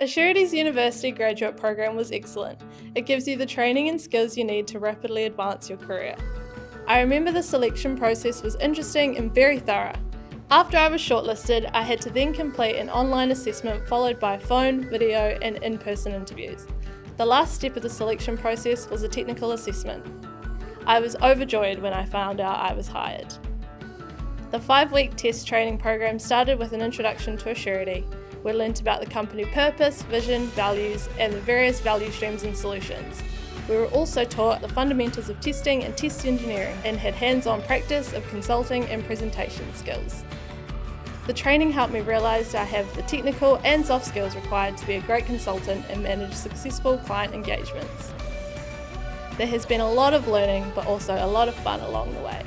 Assurity's university graduate program was excellent. It gives you the training and skills you need to rapidly advance your career. I remember the selection process was interesting and very thorough. After I was shortlisted, I had to then complete an online assessment followed by phone, video and in-person interviews. The last step of the selection process was a technical assessment. I was overjoyed when I found out I was hired. The five-week test training program started with an introduction to Assurity, we learnt about the company purpose, vision, values and the various value streams and solutions. We were also taught the fundamentals of testing and test engineering and had hands-on practice of consulting and presentation skills. The training helped me realise I have the technical and soft skills required to be a great consultant and manage successful client engagements. There has been a lot of learning but also a lot of fun along the way.